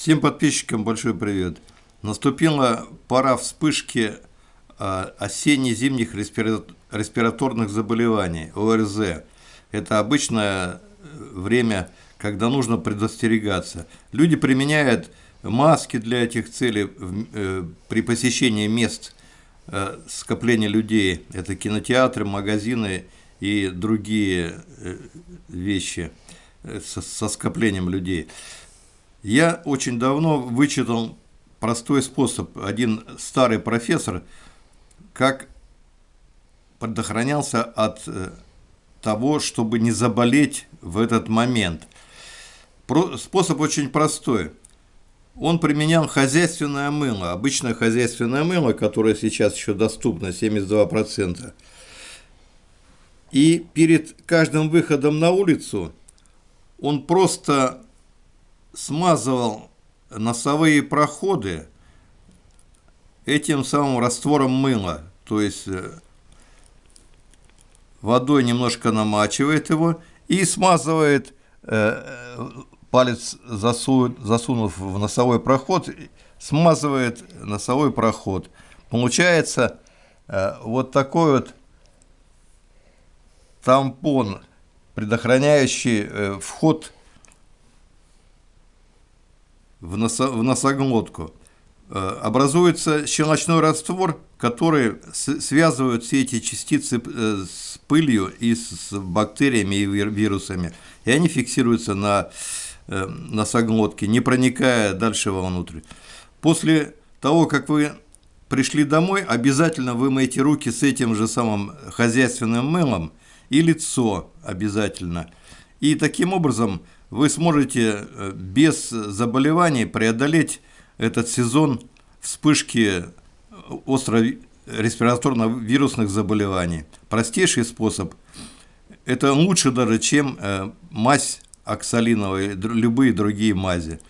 Всем подписчикам большой привет. Наступила пора вспышки а, осенне-зимних респираторных заболеваний, ОРЗ. Это обычное время, когда нужно предостерегаться. Люди применяют маски для этих целей э, при посещении мест э, скопления людей. Это кинотеатры, магазины и другие э, вещи со скоплением людей. Я очень давно вычитал простой способ. Один старый профессор, как предохранялся от э, того, чтобы не заболеть в этот момент. Способ очень простой. Он применял хозяйственное мыло, обычное хозяйственное мыло, которое сейчас еще доступно, 72%. И перед каждым выходом на улицу он просто смазывал носовые проходы этим самым раствором мыла. То есть э, водой немножко намачивает его и смазывает, э, палец засунув в носовой проход, смазывает носовой проход. Получается э, вот такой вот тампон, предохраняющий вход в, носо, в носоглотку, э, образуется щелочной раствор, который связывает все эти частицы э, с пылью и с бактериями и вирусами, и они фиксируются на э, носоглотке, не проникая дальше вовнутрь. После того, как вы пришли домой, обязательно вымойте руки с этим же самым хозяйственным мылом и лицо обязательно. И таким образом вы сможете э, без заболеваний преодолеть этот сезон вспышки остро респираторно-вирусных заболеваний. Простейший способ. Это лучше даже, чем э, мазь оксалиновая, любые другие мази.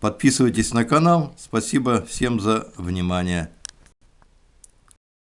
Подписывайтесь на канал. Спасибо всем за внимание.